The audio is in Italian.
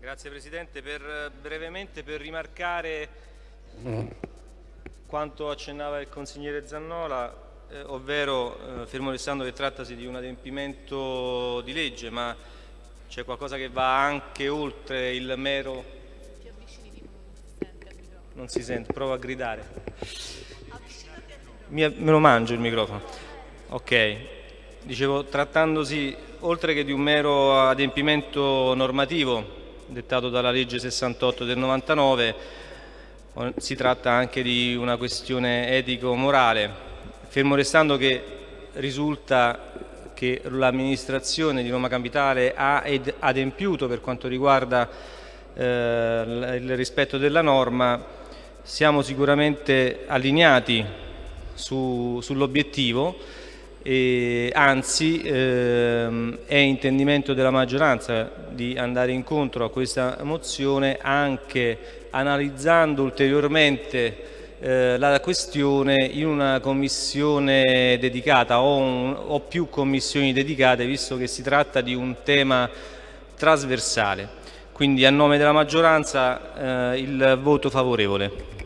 Grazie Presidente, per, brevemente per rimarcare quanto accennava il consigliere Zannola, eh, ovvero eh, fermo restando che trattasi di un adempimento di legge, ma c'è qualcosa che va anche oltre il mero... Non si sente, provo a gridare. Me lo mangio il microfono. Ok, dicevo, trattandosi oltre che di un mero adempimento normativo, dettato dalla legge 68 del 99, si tratta anche di una questione etico-morale, fermo restando che risulta che l'amministrazione di Roma Capitale ha adempiuto per quanto riguarda eh, il rispetto della norma, siamo sicuramente allineati su, sull'obiettivo e anzi ehm, è intendimento della maggioranza di andare incontro a questa mozione anche analizzando ulteriormente eh, la questione in una commissione dedicata o, un, o più commissioni dedicate visto che si tratta di un tema trasversale. Quindi a nome della maggioranza eh, il voto favorevole.